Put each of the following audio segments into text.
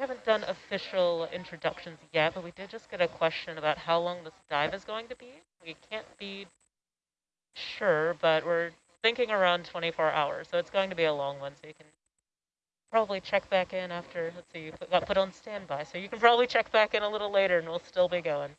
haven't done official introductions yet, but we did just get a question about how long this dive is going to be. We can't be sure, but we're thinking around 24 hours, so it's going to be a long one, so you can probably check back in after, let's see, you got put on standby, so you can probably check back in a little later and we'll still be going.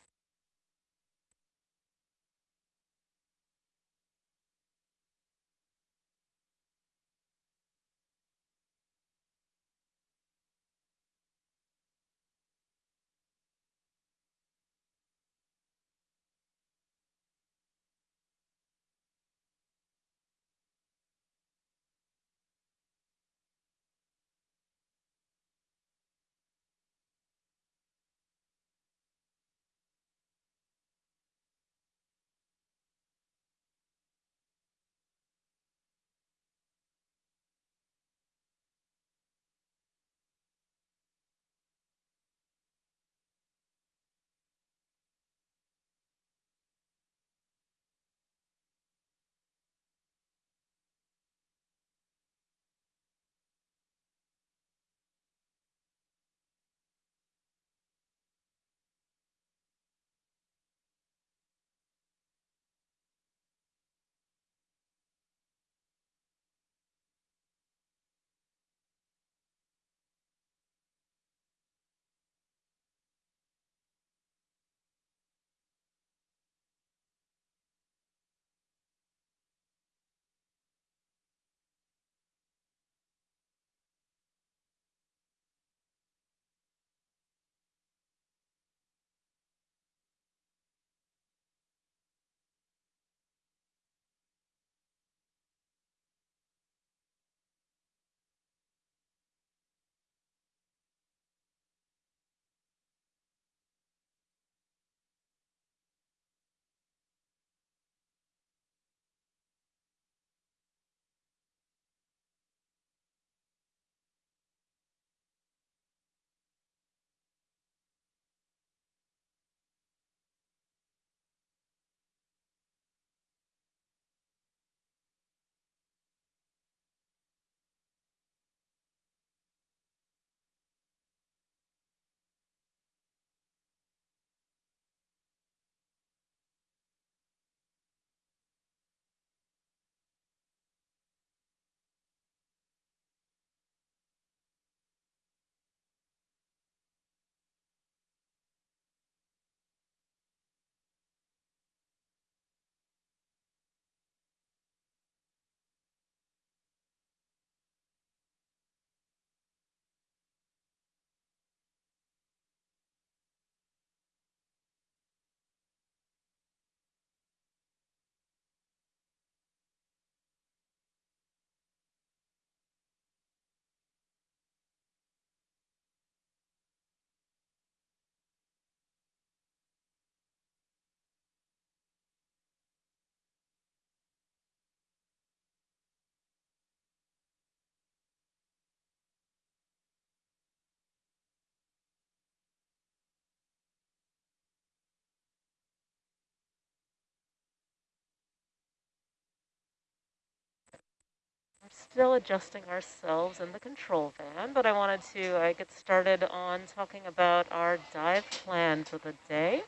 Still adjusting ourselves in the control van, but I wanted to uh, get started on talking about our dive plan for the day.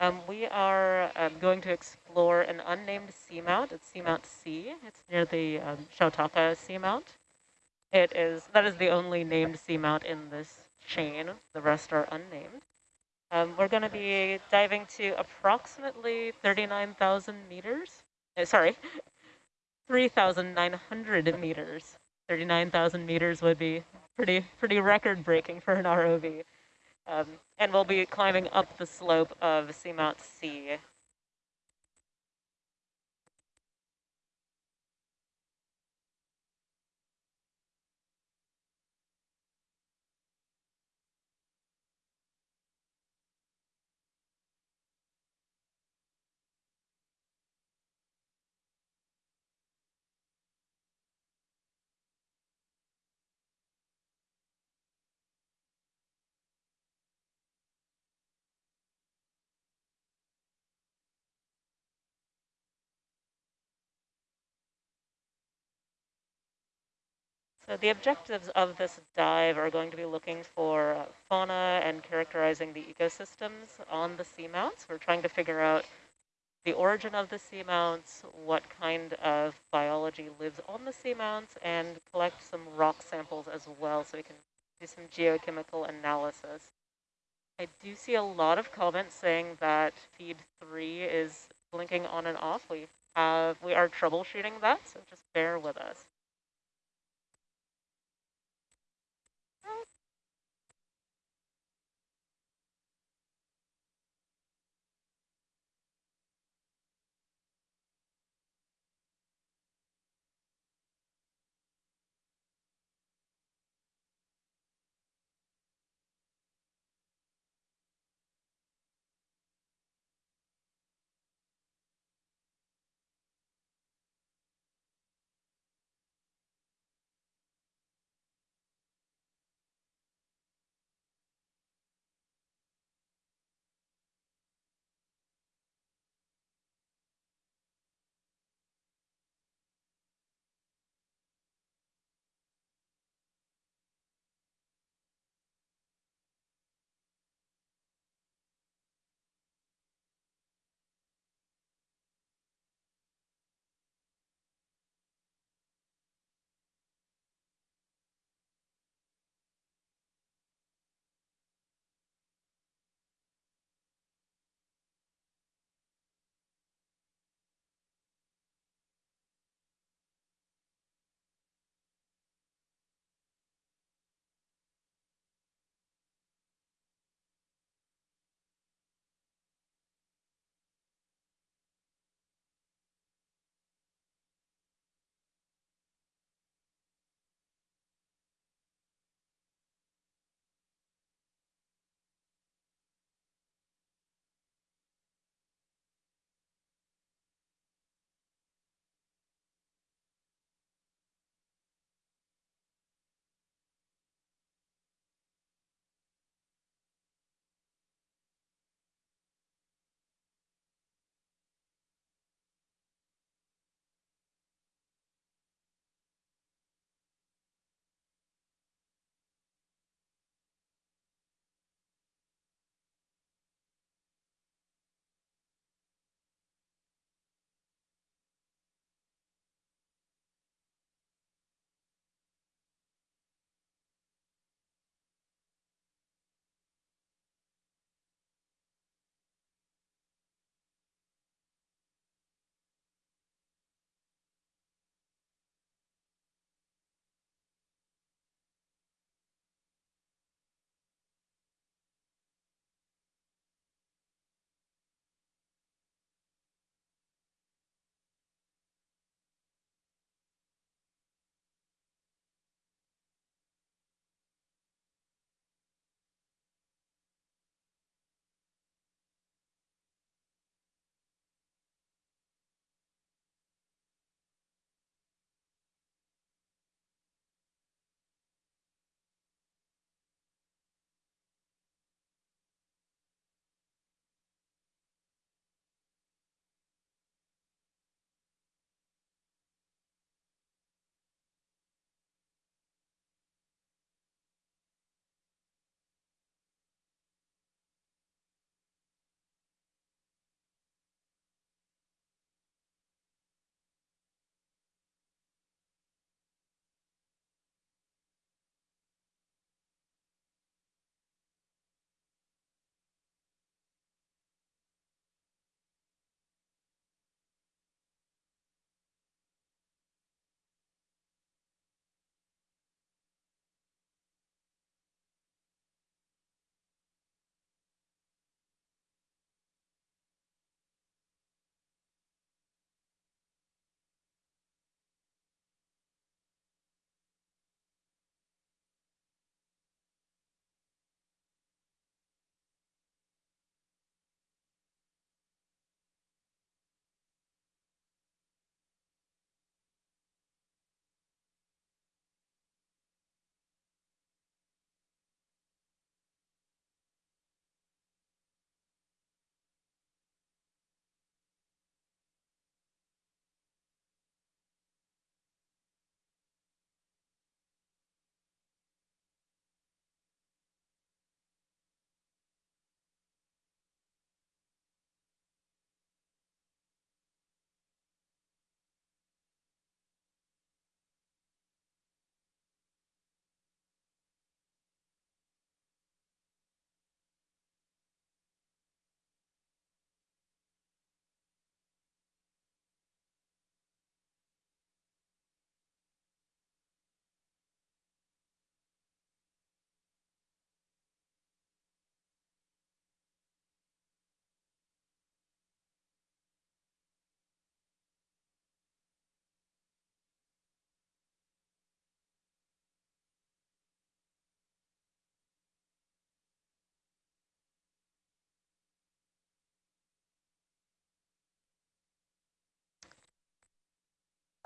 Um, we are um, going to explore an unnamed seamount. It's Seamount C. It's near the um, Chautauqua seamount. It is that is the only named seamount in this chain. The rest are unnamed. Um, we're going to be diving to approximately 39,000 meters. Uh, sorry, 3,900 meters. 39,000 meters would be pretty pretty record breaking for an ROV. Um, and we'll be climbing up the slope of Seamount C So the objectives of this dive are going to be looking for uh, fauna and characterizing the ecosystems on the seamounts. We're trying to figure out the origin of the seamounts, what kind of biology lives on the seamounts, and collect some rock samples as well so we can do some geochemical analysis. I do see a lot of comments saying that feed three is blinking on and off. We have we are troubleshooting that, so just bear with us.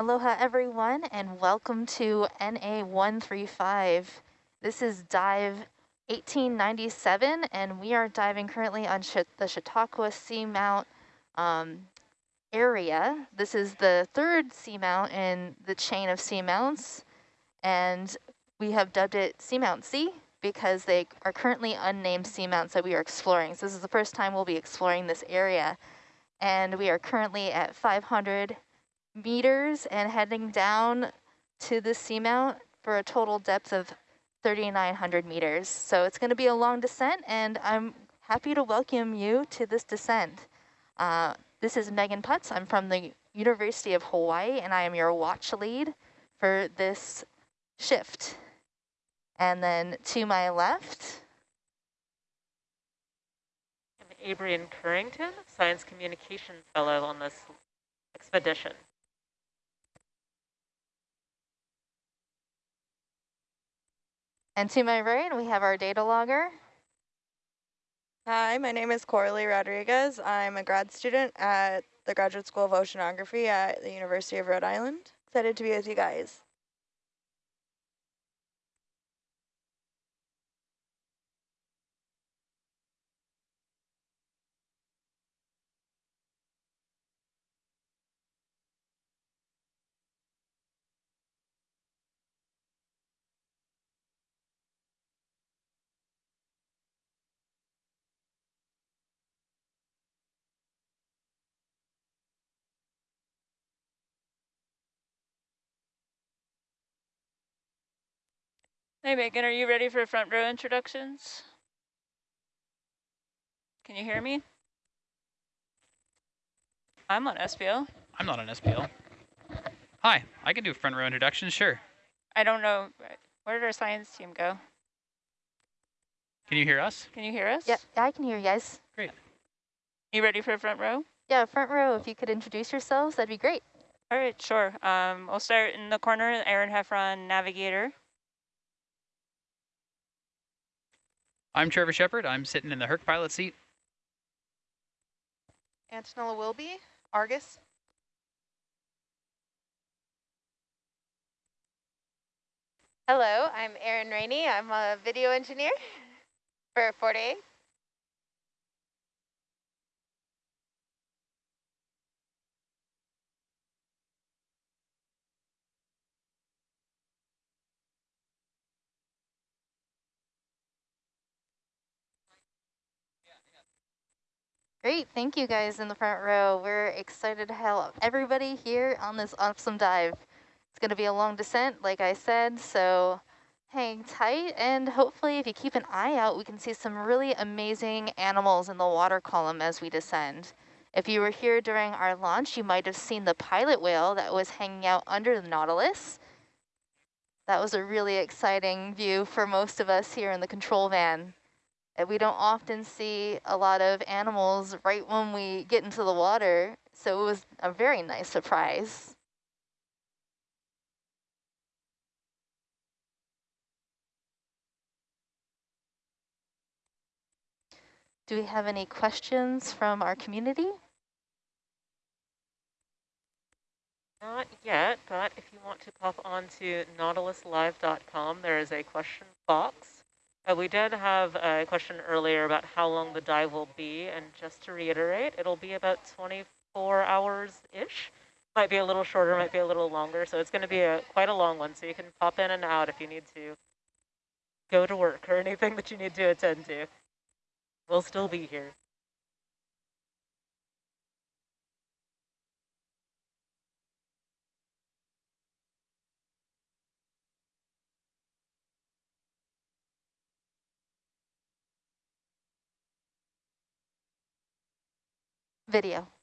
Aloha everyone and welcome to NA135. This is dive 1897 and we are diving currently on the Chautauqua Seamount um, area. This is the third seamount in the chain of seamounts and we have dubbed it Seamount C because they are currently unnamed seamounts that we are exploring. So this is the first time we'll be exploring this area and we are currently at 500 meters and heading down to the seamount for a total depth of 3,900 meters. So it's going to be a long descent, and I'm happy to welcome you to this descent. Uh, this is Megan Putz. I'm from the University of Hawaii, and I am your watch lead for this shift. And then to my left... I'm Abrian Currington, Science Communication Fellow on this expedition. And to my right, we have our data logger. Hi, my name is Coralie Rodriguez. I'm a grad student at the Graduate School of Oceanography at the University of Rhode Island. Excited to be with you guys. Hey Megan, are you ready for front row introductions? Can you hear me? I'm on SPL. I'm not on SPL. Hi, I can do front row introductions, sure. I don't know, where did our science team go? Can you hear us? Can you hear us? Yeah, I can hear you guys. Great. You ready for a front row? Yeah, front row, if you could introduce yourselves, that'd be great. All right, sure. Um, we'll start in the corner, Aaron Heffron, navigator. I'm Trevor Shepard. I'm sitting in the Herc pilot seat. Antonella Wilby, Argus. Hello, I'm Erin Rainey. I'm a video engineer for Forte. Great, thank you guys in the front row. We're excited to have everybody here on this awesome dive. It's going to be a long descent, like I said, so hang tight. And hopefully if you keep an eye out, we can see some really amazing animals in the water column as we descend. If you were here during our launch, you might have seen the pilot whale that was hanging out under the Nautilus. That was a really exciting view for most of us here in the control van we don't often see a lot of animals right when we get into the water. So it was a very nice surprise. Do we have any questions from our community? Not yet, but if you want to pop on to nautiluslive.com, there is a question box uh, we did have a question earlier about how long the dive will be, and just to reiterate, it'll be about 24 hours-ish. Might be a little shorter, might be a little longer, so it's going to be a quite a long one, so you can pop in and out if you need to go to work or anything that you need to attend to. We'll still be here. Video.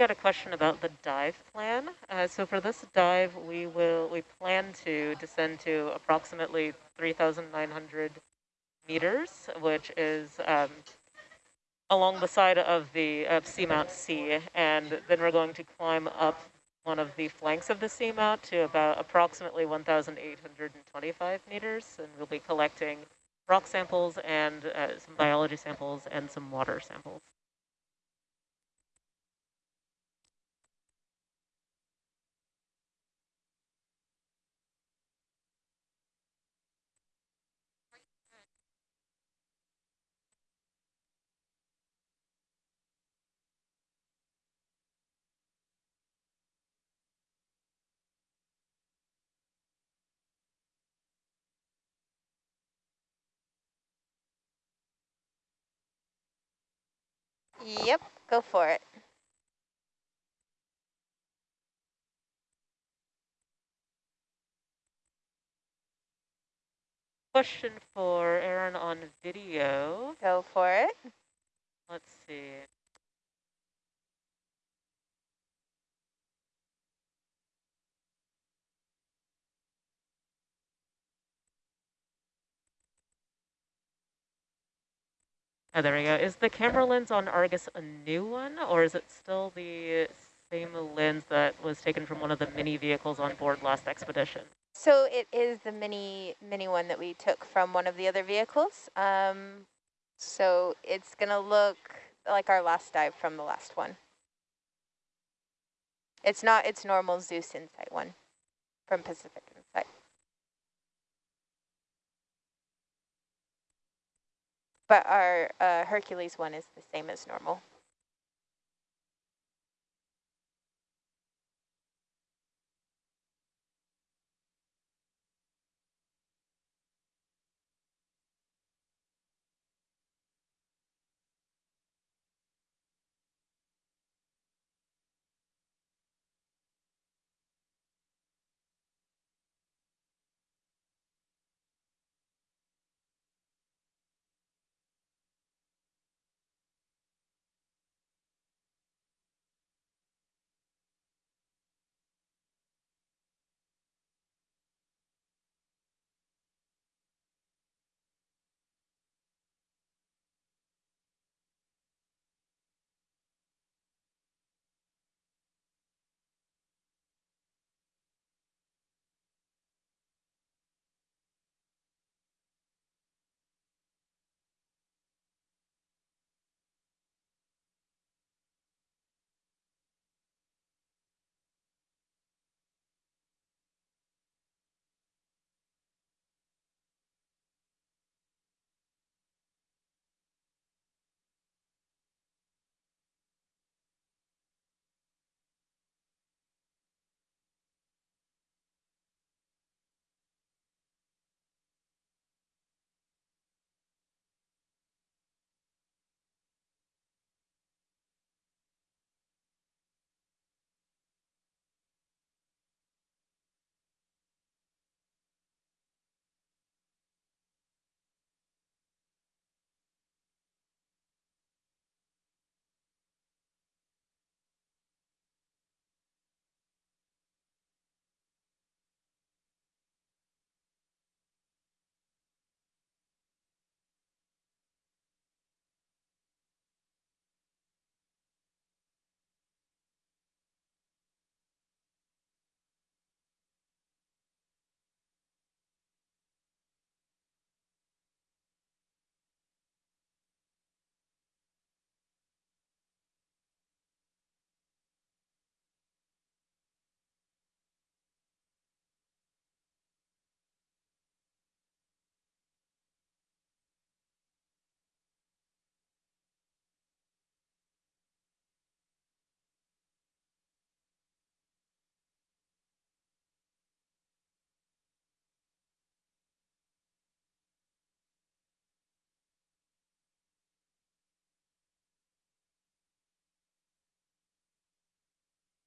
Got a question about the dive plan. Uh, so for this dive, we will we plan to descend to approximately 3,900 meters, which is um, along the side of the uh, seamount C, and then we're going to climb up one of the flanks of the seamount to about approximately 1,825 meters, and we'll be collecting rock samples and uh, some biology samples and some water samples. Yep, go for it. Question for Aaron on video. Go for it. Let's see. Oh, there we go. Is the camera lens on Argus a new one, or is it still the same lens that was taken from one of the mini vehicles on board last expedition? So it is the mini mini one that we took from one of the other vehicles. Um, so it's going to look like our last dive from the last one. It's not its normal Zeus Insight one from Pacific Insight. But our uh, Hercules one is the same as normal.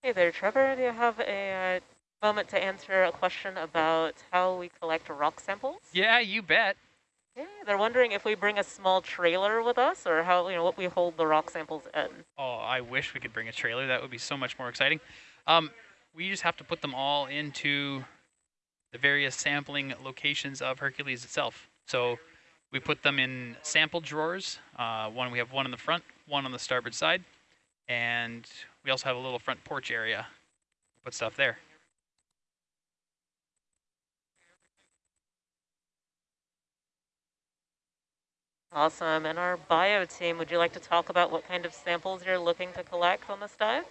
Hey there, Trevor. Do you have a uh, moment to answer a question about how we collect rock samples? Yeah, you bet. Okay, they're wondering if we bring a small trailer with us or how, you know, what we hold the rock samples in. Oh, I wish we could bring a trailer. That would be so much more exciting. Um, we just have to put them all into the various sampling locations of Hercules itself. So we put them in sample drawers. Uh, one we have one in the front, one on the starboard side, and we also have a little front porch area. Put stuff there. Awesome. And our bio team, would you like to talk about what kind of samples you're looking to collect on this dive?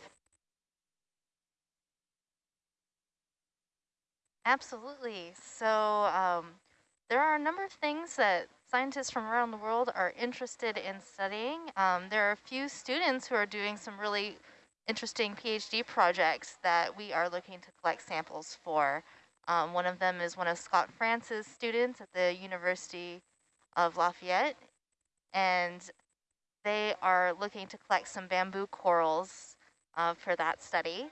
Absolutely. So um, there are a number of things that scientists from around the world are interested in studying. Um, there are a few students who are doing some really interesting PhD projects that we are looking to collect samples for. Um, one of them is one of Scott France's students at the University of Lafayette and they are looking to collect some bamboo corals uh, for that study.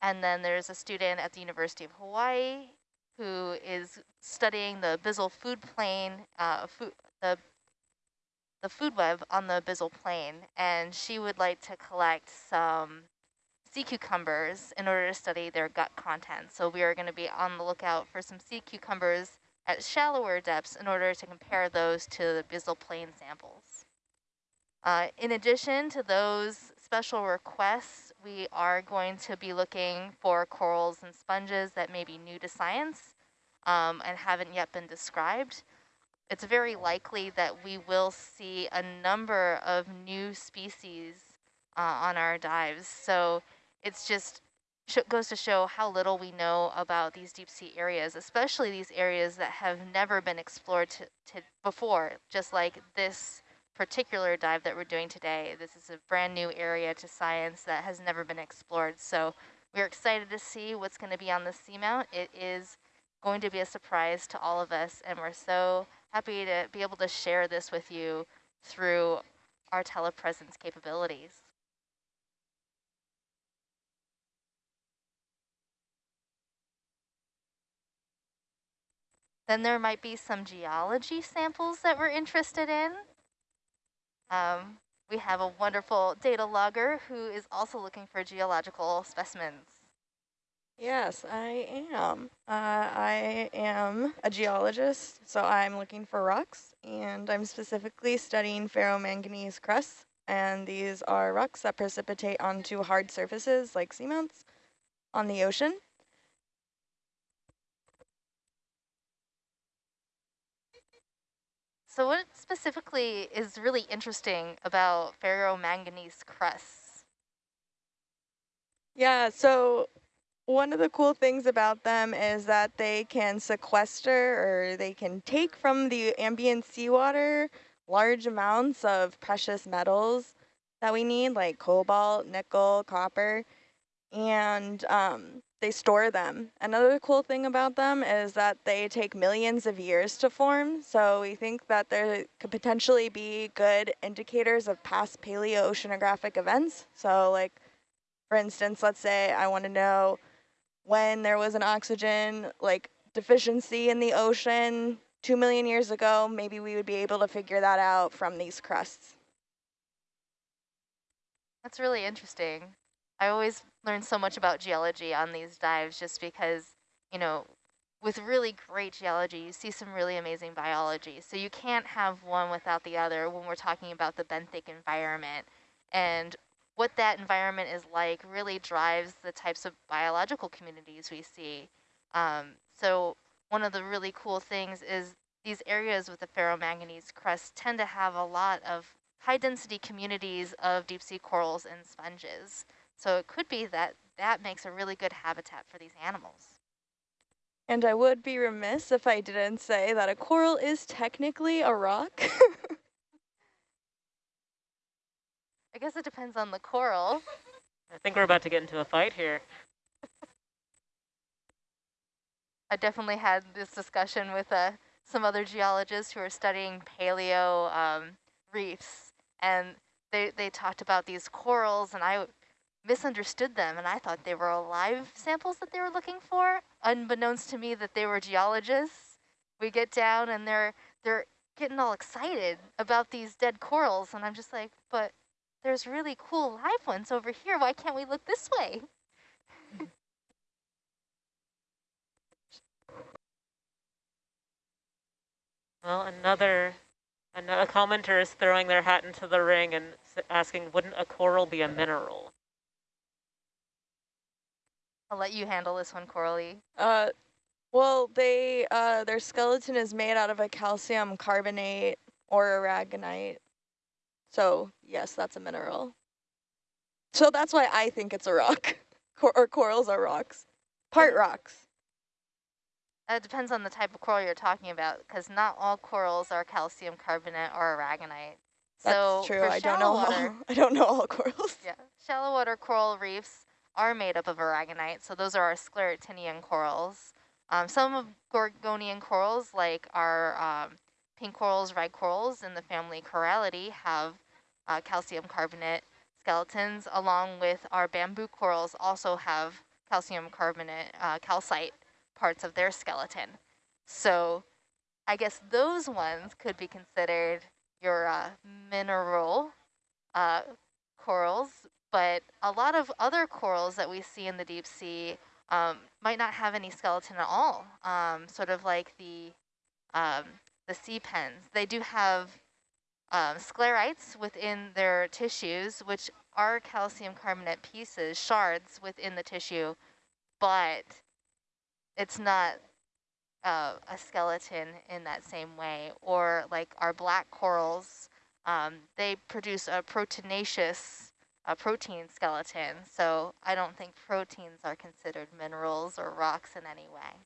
And then there's a student at the University of Hawaii who is studying the abyssal food plane, uh, food, the, the food web on the abyssal plane. and she would like to collect some sea cucumbers in order to study their gut content. So we are going to be on the lookout for some sea cucumbers at shallower depths in order to compare those to the abyssal plane samples. Uh, in addition to those special requests, we are going to be looking for corals and sponges that may be new to science um, and haven't yet been described. It's very likely that we will see a number of new species uh, on our dives. So it's just goes to show how little we know about these deep sea areas, especially these areas that have never been explored before, just like this particular dive that we're doing today. This is a brand new area to science that has never been explored. So we're excited to see what's going to be on the seamount. It is going to be a surprise to all of us, and we're so happy to be able to share this with you through our telepresence capabilities. Then there might be some geology samples that we're interested in. Um, we have a wonderful data logger who is also looking for geological specimens. Yes, I am. Uh, I am a geologist, so I'm looking for rocks, and I'm specifically studying ferromanganese crusts, and these are rocks that precipitate onto hard surfaces like seamounts on the ocean. So what specifically is really interesting about ferromanganese crusts? Yeah, so one of the cool things about them is that they can sequester or they can take from the ambient seawater large amounts of precious metals that we need, like cobalt, nickel, copper, and um, they store them. Another cool thing about them is that they take millions of years to form. So we think that there could potentially be good indicators of past paleoceanographic events. So like, for instance, let's say I want to know when there was an oxygen like deficiency in the ocean two million years ago, maybe we would be able to figure that out from these crusts. That's really interesting. I always learn so much about geology on these dives just because, you know, with really great geology, you see some really amazing biology. So you can't have one without the other when we're talking about the benthic environment. And what that environment is like really drives the types of biological communities we see. Um, so one of the really cool things is these areas with the ferromanganese crust tend to have a lot of high density communities of deep sea corals and sponges. So it could be that that makes a really good habitat for these animals. And I would be remiss if I didn't say that a coral is technically a rock. I guess it depends on the coral. I think we're about to get into a fight here. I definitely had this discussion with uh, some other geologists who are studying paleo um, reefs, and they, they talked about these corals, and I misunderstood them and I thought they were alive samples that they were looking for, unbeknownst to me that they were geologists. We get down and they're they're getting all excited about these dead corals. And I'm just like, but there's really cool live ones over here. Why can't we look this way? Well, another, another commenter is throwing their hat into the ring and asking, wouldn't a coral be a mineral? I'll let you handle this one, Coralie. Uh, well, they uh, their skeleton is made out of a calcium carbonate or aragonite. So yes, that's a mineral. So that's why I think it's a rock, Cor or corals are rocks, part rocks. It depends on the type of coral you're talking about, because not all corals are calcium carbonate or aragonite. That's so true. I don't know. Water, all, I don't know all corals. Yeah, shallow water coral reefs are made up of aragonite, so those are our scleractinian corals. Um, some of Gorgonian corals, like our um, pink corals, red corals in the family Corallidae, have uh, calcium carbonate skeletons, along with our bamboo corals also have calcium carbonate, uh, calcite parts of their skeleton. So I guess those ones could be considered your uh, mineral uh, corals, but a lot of other corals that we see in the deep sea um, might not have any skeleton at all, um, sort of like the, um, the sea pens. They do have um, sclerites within their tissues, which are calcium carbonate pieces, shards within the tissue, but it's not uh, a skeleton in that same way. Or like our black corals, um, they produce a proteinaceous a protein skeleton. So I don't think proteins are considered minerals or rocks in any way,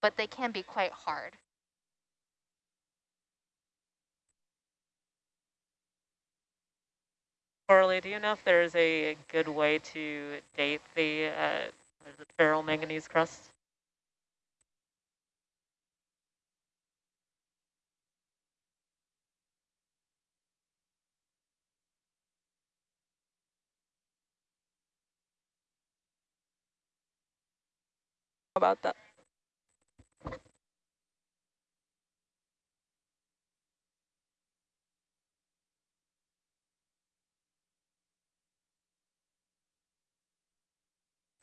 but they can be quite hard. Coralie, do you know if there's a good way to date the uh, ferromanganese crust? About that.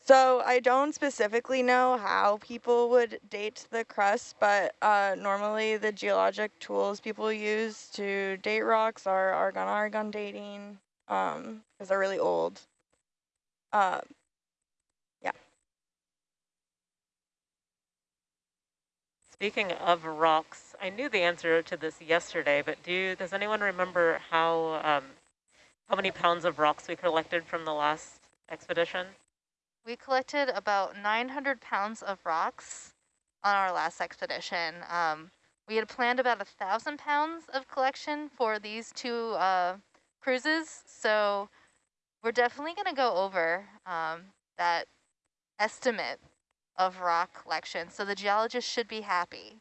So I don't specifically know how people would date the crust, but uh, normally the geologic tools people use to date rocks are argon-argon dating because um, they're really old. Uh, Speaking of rocks, I knew the answer to this yesterday, but do does anyone remember how um, how many pounds of rocks we collected from the last expedition? We collected about 900 pounds of rocks on our last expedition. Um, we had planned about a thousand pounds of collection for these two uh, cruises, so we're definitely going to go over um, that estimate of rock collection, so the geologist should be happy.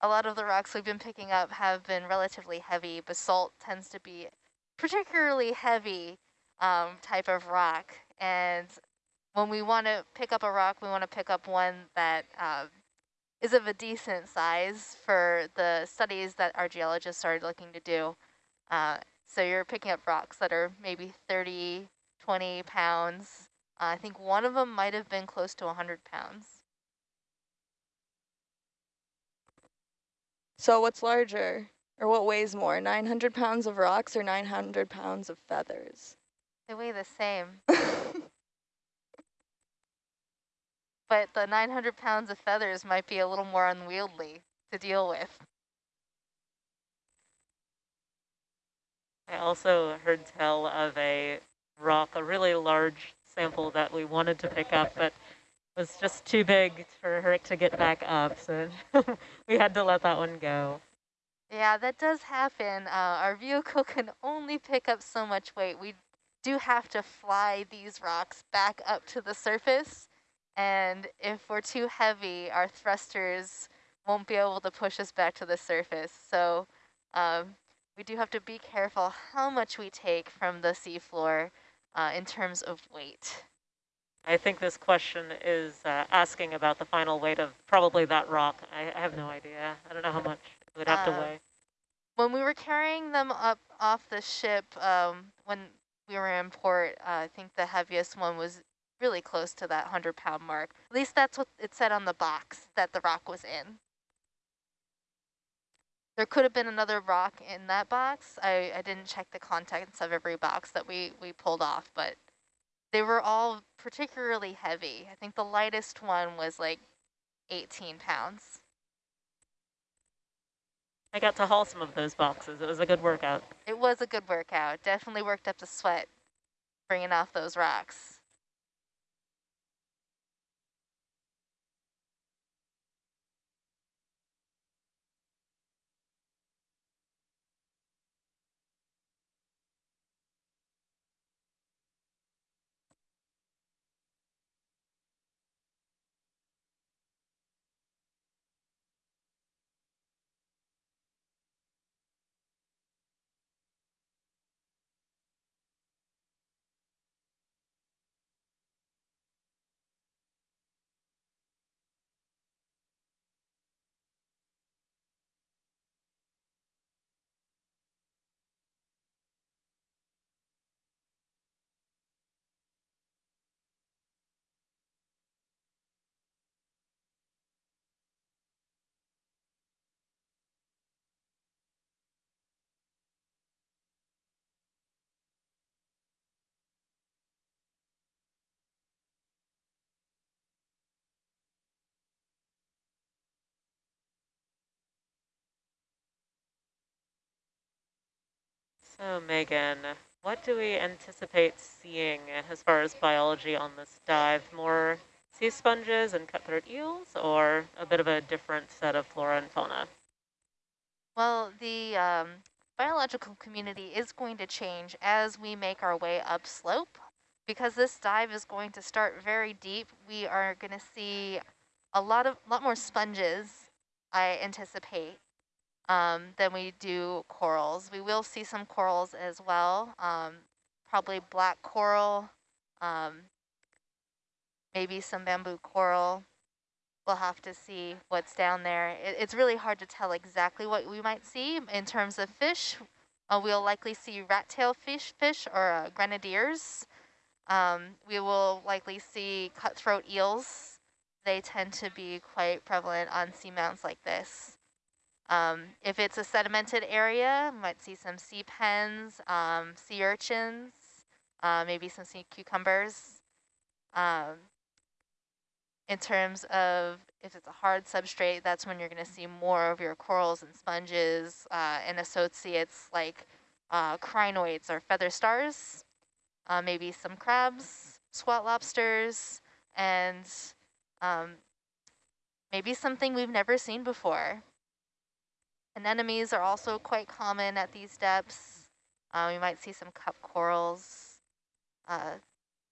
A lot of the rocks we've been picking up have been relatively heavy. Basalt tends to be particularly heavy um, type of rock. And when we want to pick up a rock, we want to pick up one that uh, is of a decent size for the studies that our geologists are looking to do. Uh, so you're picking up rocks that are maybe 30, 20 pounds, Uh, I think one of them might have been close to 100 pounds. So what's larger, or what weighs more, 900 pounds of rocks or 900 pounds of feathers? They weigh the same. but the 900 pounds of feathers might be a little more unwieldy to deal with. I also heard tell of a rock, a really large sample that we wanted to pick up, but was just too big for her to get back up. So we had to let that one go. Yeah, that does happen. Uh, our vehicle can only pick up so much weight. We do have to fly these rocks back up to the surface. And if we're too heavy, our thrusters won't be able to push us back to the surface. So um, we do have to be careful how much we take from the seafloor uh, in terms of weight. I think this question is uh, asking about the final weight of probably that rock. I, I have no idea. I don't know how much it would have to Uh, weigh. When we were carrying them up off the ship, um, when we were in port, uh, I think the heaviest one was really close to that 100 pound mark. At least that's what it said on the box that the rock was in. There could have been another rock in that box. I, I didn't check the contents of every box that we, we pulled off, but they were all particularly heavy. I think the lightest one was like 18 pounds. I got to haul some of those boxes. It was a good workout. It was a good workout. Definitely worked up the sweat bringing off those rocks. So Megan, what do we anticipate seeing as far as biology on this dive? More sea sponges and cutthroat eels or a bit of a different set of flora and fauna? Well, the um, biological community is going to change as we make our way upslope. Because this dive is going to start very deep, we are going to see a lot of lot more sponges, I anticipate, um, than we do corals. We will see some corals as well, um, probably black coral, um, maybe some bamboo coral. We'll have to see what's down there. It, it's really hard to tell exactly what we might see in terms of fish. Uh, we'll likely see rat-tail fish, fish or uh, grenadiers. Um, we will likely see cutthroat eels. They tend to be quite prevalent on seamounts like this. Um, if it's a sedimented area, might see some sea pens, um, sea urchins, uh, maybe some sea cucumbers. Um, in terms of if it's a hard substrate, that's when you're going to see more of your corals and sponges uh, and associates like uh, crinoids or feather stars, uh, maybe some crabs, squat lobsters, and um, maybe something we've never seen before. Anemones are also quite common at these depths. Uh, we might see some cup corals. Uh,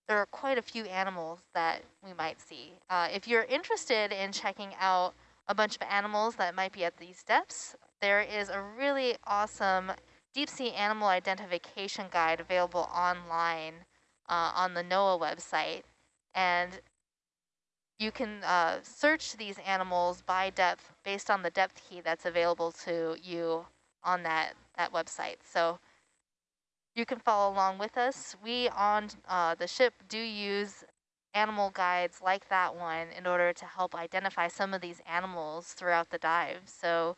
there are quite a few animals that we might see. Uh, if you're interested in checking out a bunch of animals that might be at these depths, there is a really awesome deep sea animal identification guide available online uh, on the NOAA website. And you can uh, search these animals by depth based on the depth key that's available to you on that, that website. So you can follow along with us. We on uh, the ship do use animal guides like that one in order to help identify some of these animals throughout the dive. So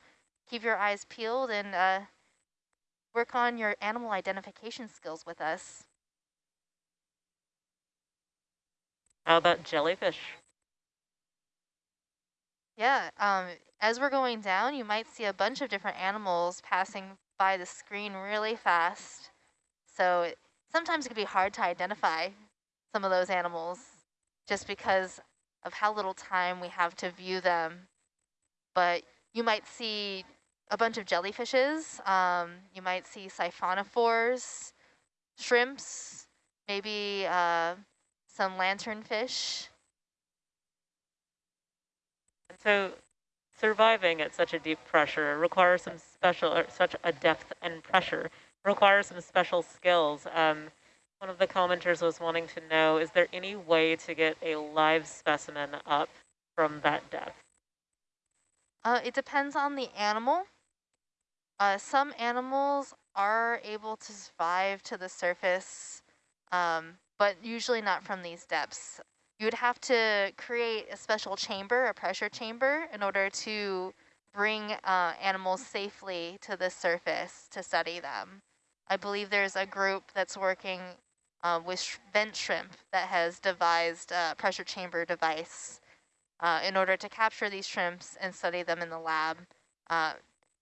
keep your eyes peeled and uh, work on your animal identification skills with us. How about jellyfish? Yeah, um, as we're going down, you might see a bunch of different animals passing by the screen really fast. So it, sometimes it can be hard to identify some of those animals just because of how little time we have to view them. But you might see a bunch of jellyfishes. Um, you might see siphonophores, shrimps, maybe uh, some lanternfish. So surviving at such a deep pressure requires some special, or such a depth and pressure requires some special skills. Um, One of the commenters was wanting to know, is there any way to get a live specimen up from that depth? Uh, it depends on the animal. Uh, some animals are able to survive to the surface, um, but usually not from these depths. You would have to create a special chamber, a pressure chamber, in order to bring uh, animals safely to the surface to study them. I believe there's a group that's working uh, with vent shrimp that has devised a pressure chamber device uh, in order to capture these shrimps and study them in the lab, uh,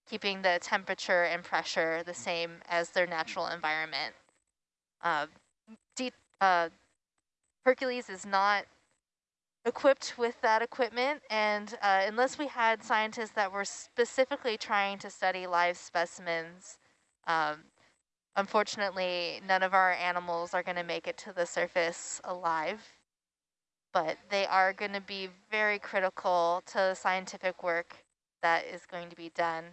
keeping the temperature and pressure the same as their natural environment. Hercules is not equipped with that equipment, and uh, unless we had scientists that were specifically trying to study live specimens, um, unfortunately, none of our animals are going to make it to the surface alive but they are going to be very critical to the scientific work that is going to be done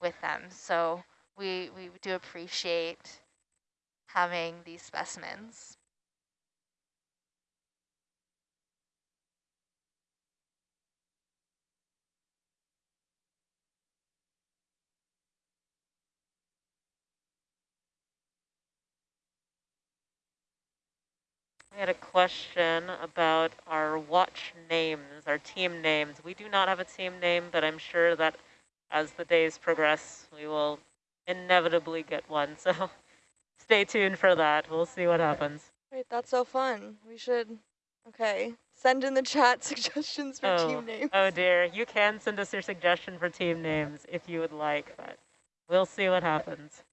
with them. So we, we do appreciate having these specimens. We had a question about our watch names, our team names. We do not have a team name, but I'm sure that as the days progress, we will inevitably get one. So stay tuned for that. We'll see what happens. Wait, that's so fun. We should, okay, send in the chat suggestions for oh, team names. Oh dear, you can send us your suggestion for team names if you would like, but we'll see what happens.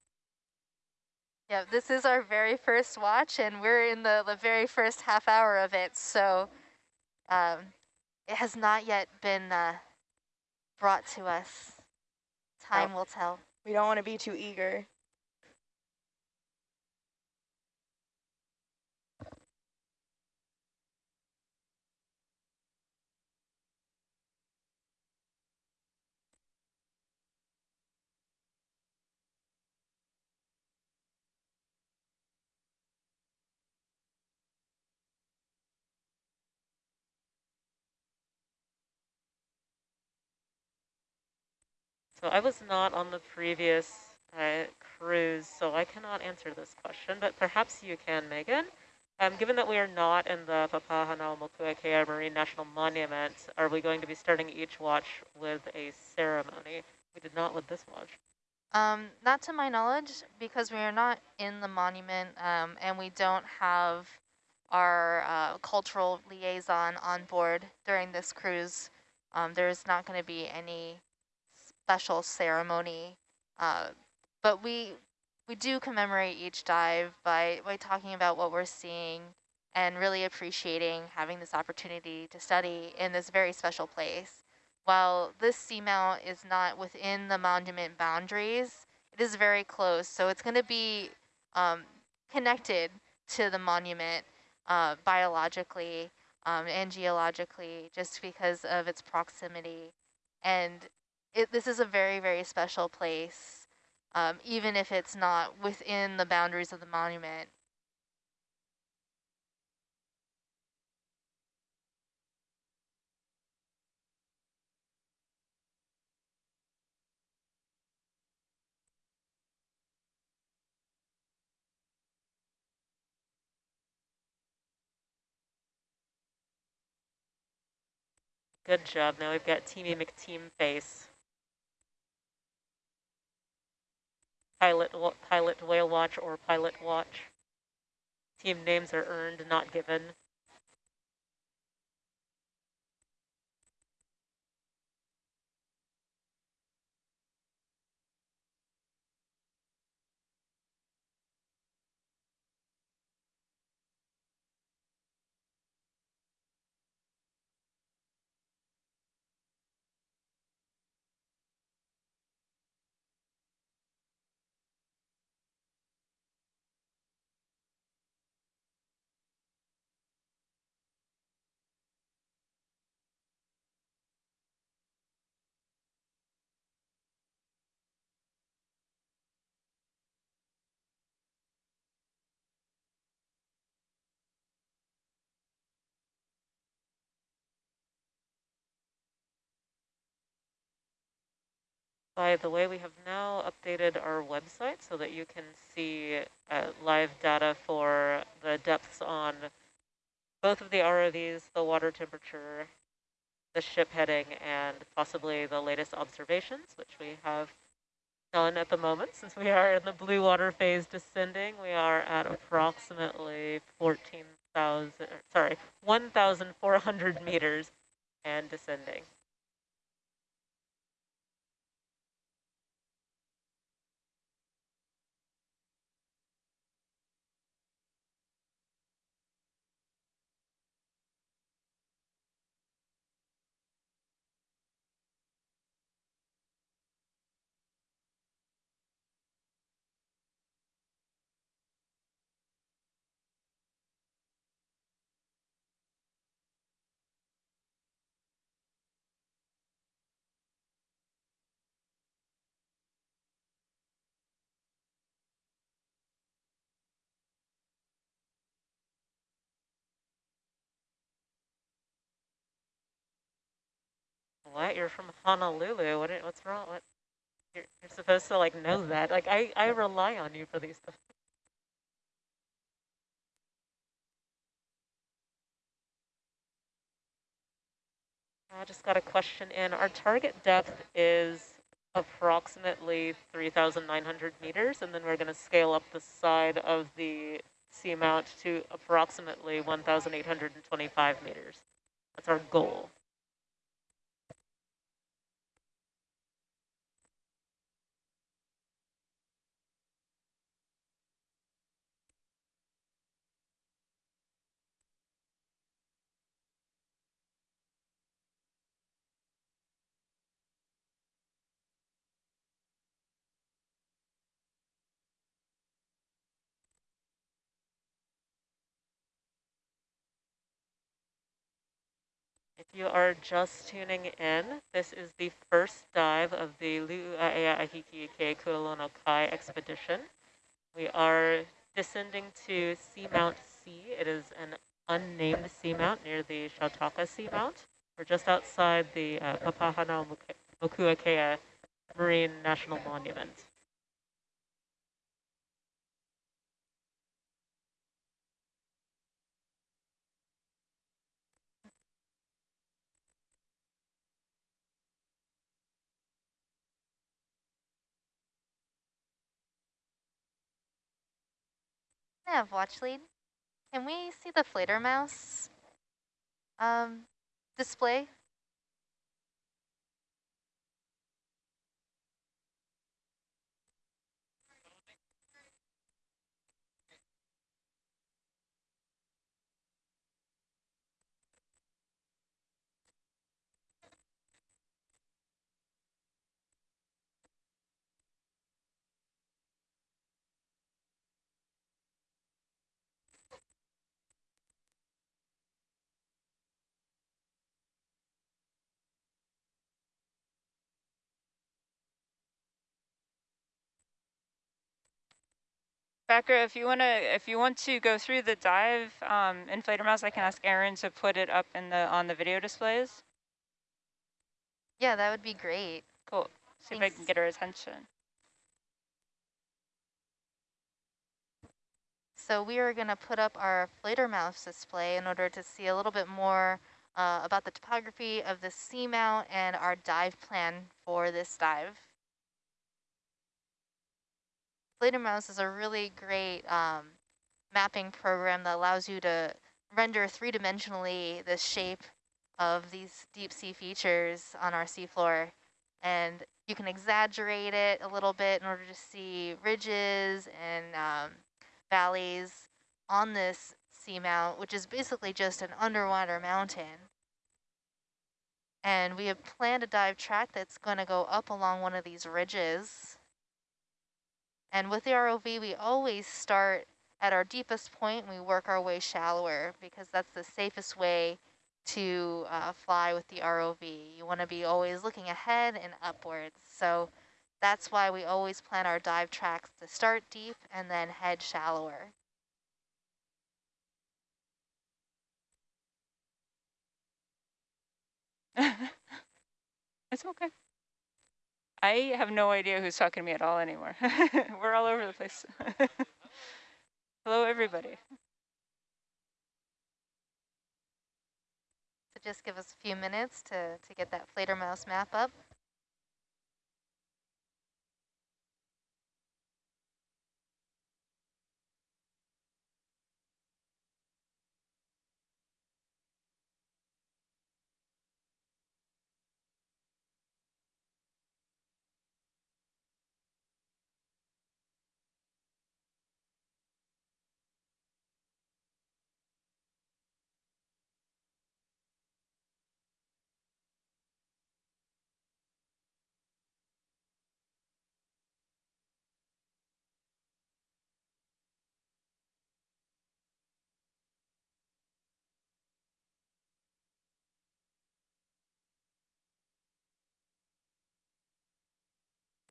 Yeah, this is our very first watch, and we're in the, the very first half hour of it, so um, it has not yet been uh, brought to us. Time oh. will tell. We don't want to be too eager. So I was not on the previous uh, cruise, so I cannot answer this question, but perhaps you can, Megan. Um, given that we are not in the Papahanaumokuakea Marine National Monument, are we going to be starting each watch with a ceremony? We did not with this watch. Um, not to my knowledge, because we are not in the monument um, and we don't have our uh, cultural liaison on board during this cruise. Um, there's not going to be any special ceremony. Uh, but we we do commemorate each dive by, by talking about what we're seeing and really appreciating having this opportunity to study in this very special place. While this seamount is not within the monument boundaries, it is very close. So it's going to be um, connected to the monument uh, biologically um, and geologically just because of its proximity. And it, this is a very, very special place, um, even if it's not within the boundaries of the monument. Good job. Now we've got Teamy McTeam face. Pilot, pilot whale watch or pilot watch. Team names are earned, not given. By the way, we have now updated our website so that you can see uh, live data for the depths on both of the ROVs, the water temperature, the ship heading, and possibly the latest observations, which we have done at the moment. Since we are in the blue water phase descending, we are at approximately 14,000, sorry, 1,400 meters and descending. What? You're from Honolulu. What? What's wrong? What? You're, you're supposed to like know that. Like I, I rely on you for these stuff. I just got a question in. Our target depth is approximately 3,900 meters, and then we're going to scale up the side of the seamount to approximately 1,825 meters. That's our goal. You are just tuning in, this is the first dive of the Lu'u'aea Ahiki Kualono Kai expedition. We are descending to Seamount C. It is an unnamed seamount near the Chautauqua Seamount. We're just outside the uh, Papahana Mokuakea Marine National Monument. Have watch lead. Can we see the Fledermaus um, display? Becker, if you wanna, if you want to go through the dive um, in Fledermaus, I can ask Aaron to put it up in the on the video displays. Yeah, that would be great. Cool. See Thanks. if I can get her attention. So we are going to put up our Fledermaus display in order to see a little bit more uh, about the topography of the seamount and our dive plan for this dive. Fledermaus is a really great um, mapping program that allows you to render three-dimensionally the shape of these deep sea features on our seafloor. And you can exaggerate it a little bit in order to see ridges and um, valleys on this seamount, which is basically just an underwater mountain. And we have planned a dive track that's going to go up along one of these ridges. And with the ROV, we always start at our deepest point and we work our way shallower because that's the safest way to uh, fly with the ROV. You want to be always looking ahead and upwards. So that's why we always plan our dive tracks to start deep and then head shallower. it's okay. I have no idea who's talking to me at all anymore. We're all over the place. Hello, everybody. So just give us a few minutes to, to get that Fledermaus map up.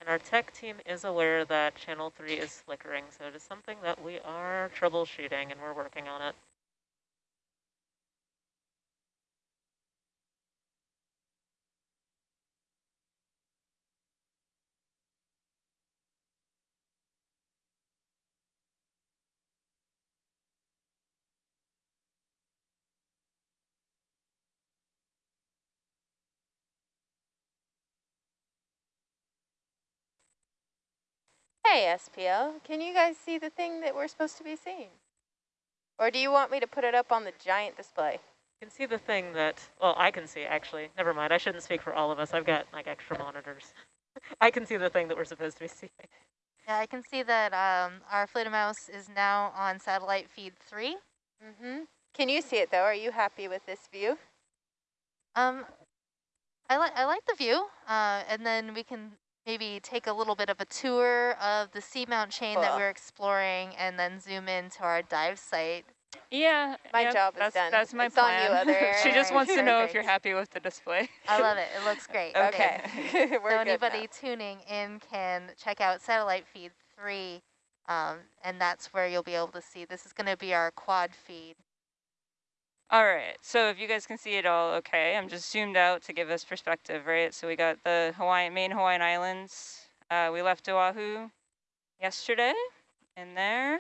And our tech team is aware that channel 3 is flickering, so it is something that we are troubleshooting and we're working on it. Hey, SPL, can you guys see the thing that we're supposed to be seeing? Or do you want me to put it up on the giant display? You can see the thing that, well, I can see actually. Never mind, I shouldn't speak for all of us. I've got like extra monitors. I can see the thing that we're supposed to be seeing. Yeah, I can see that um, our Fledermaus is now on satellite feed three. Mm-hmm. Can you see it though? Are you happy with this view? Um, I like I like the view, uh, and then we can maybe take a little bit of a tour of the seamount chain that we're exploring, and then zoom into our dive site. Yeah, My yep, job is that's, done. That's my It's on plan. you, other she just Erin. wants to know if you're happy with the display. I love it. It looks great. Okay, Thanks. we're so anybody now. tuning in can check out satellite feed three, um, and that's where you'll be able to see. This is going to be our quad feed. All right, so if you guys can see it all okay, I'm just zoomed out to give us perspective, right? So we got the Hawaiian, main Hawaiian Islands. Uh, we left Oahu yesterday in there.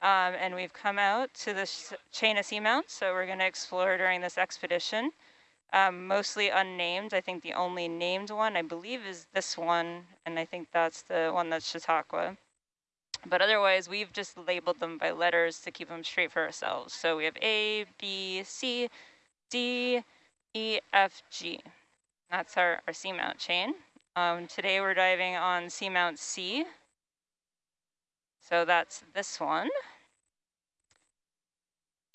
Um, and we've come out to this chain of seamounts, so we're gonna explore during this expedition. Um, mostly unnamed, I think the only named one, I believe, is this one, and I think that's the one that's Chautauqua. But otherwise, we've just labeled them by letters to keep them straight for ourselves. So we have A, B, C, D, E, F, G. That's our, our seamount chain. Um, today we're diving on seamount C. So that's this one.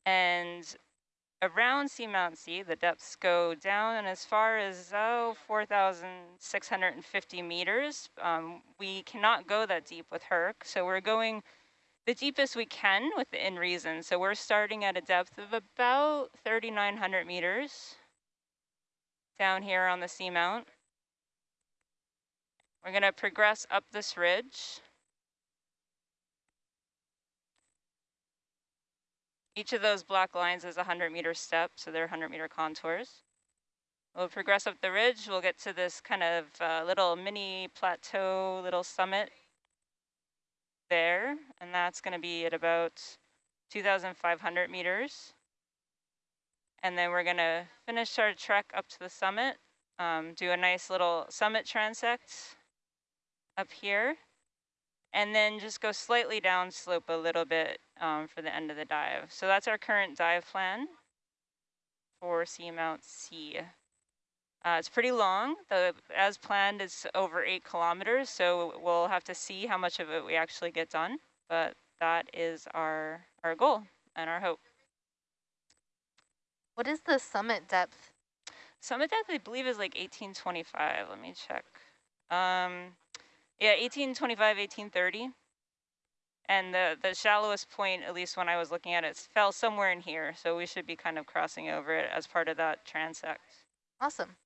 And around seamount C, the depths go down and as far as, oh, 4,650 meters. Um, we cannot go that deep with Herc, so we're going the deepest we can within reason. So we're starting at a depth of about 3,900 meters down here on the seamount. We're going to progress up this ridge. Each of those black lines is a 100 meter step, so they're 100 meter contours. We'll progress up the ridge. We'll get to this kind of uh, little mini plateau, little summit there, and that's going to be at about 2,500 meters. And then we're going to finish our trek up to the summit, um, do a nice little summit transect up here, and then just go slightly downslope a little bit um, for the end of the dive. So that's our current dive plan for Seamount C. Uh, it's pretty long. The as planned is over eight kilometers, so we'll have to see how much of it we actually get done. But that is our our goal and our hope. What is the summit depth? Summit depth, I believe, is like 1825. Let me check. Um, yeah, 1825, 1830. And the, the shallowest point, at least when I was looking at it, fell somewhere in here. So we should be kind of crossing over it as part of that transect. Awesome.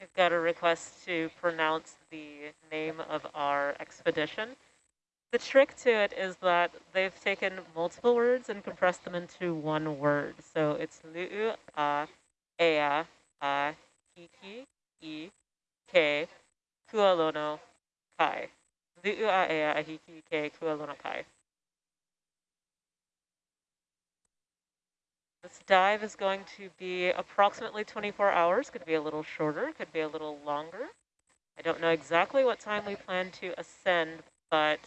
We've got a request to pronounce the name of our expedition. The trick to it is that they've taken multiple words and compressed them into one word. So it's lu'u a ea a hiki i ke kualono kai. Lu'u a ea a hiki ke kualono kai. This dive is going to be approximately 24 hours, could be a little shorter, could be a little longer. I don't know exactly what time we plan to ascend, but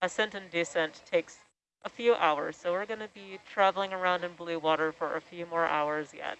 ascent and descent takes a few hours. So we're going to be traveling around in blue water for a few more hours yet.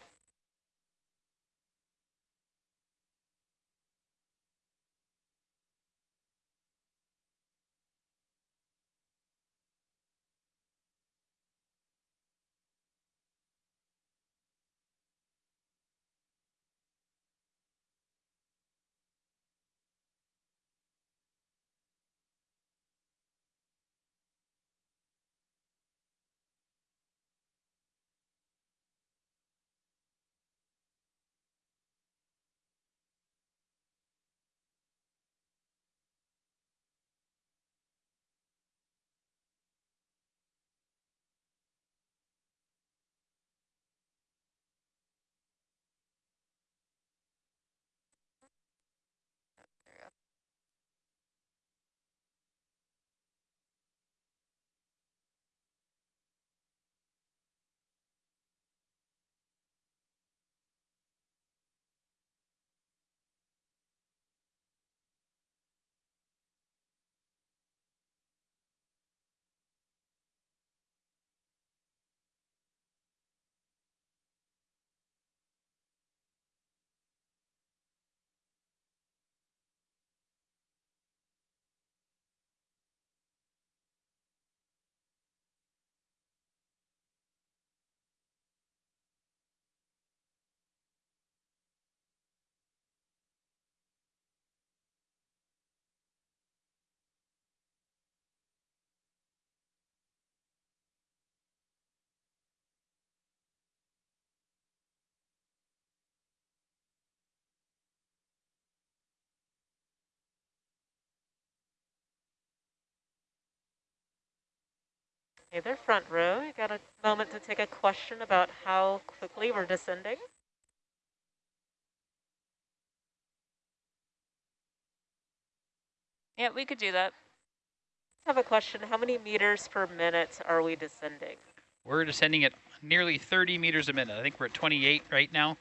Hey there, front row. You got a moment to take a question about how quickly we're descending? Yeah, we could do that. I have a question. How many meters per minute are we descending? We're descending at nearly 30 meters a minute. I think we're at 28 right now.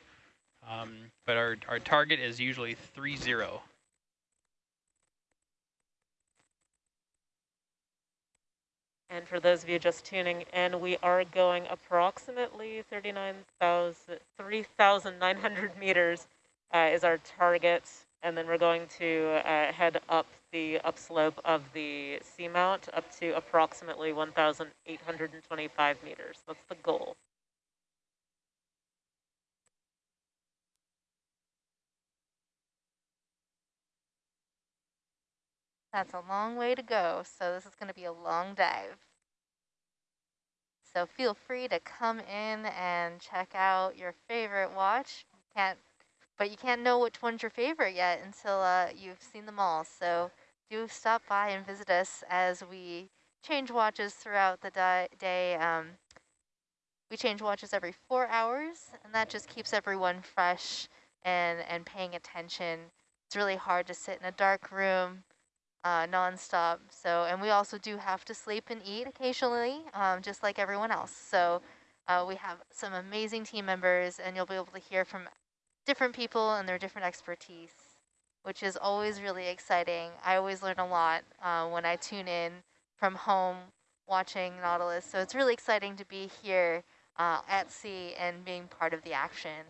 Um, but our, our target is usually 3-0. And for those of you just tuning in, we are going approximately 3,900 meters uh, is our target. And then we're going to uh, head up the upslope of the seamount up to approximately 1,825 meters. That's the goal. That's a long way to go, so this is going to be a long dive. So feel free to come in and check out your favorite watch. You can't, but you can't know which one's your favorite yet until uh, you've seen them all. So do stop by and visit us as we change watches throughout the day. Um, we change watches every four hours, and that just keeps everyone fresh and, and paying attention. It's really hard to sit in a dark room uh, nonstop. So, and we also do have to sleep and eat occasionally, um, just like everyone else. So uh, we have some amazing team members and you'll be able to hear from different people and their different expertise, which is always really exciting. I always learn a lot uh, when I tune in from home watching Nautilus. So it's really exciting to be here uh, at sea and being part of the action.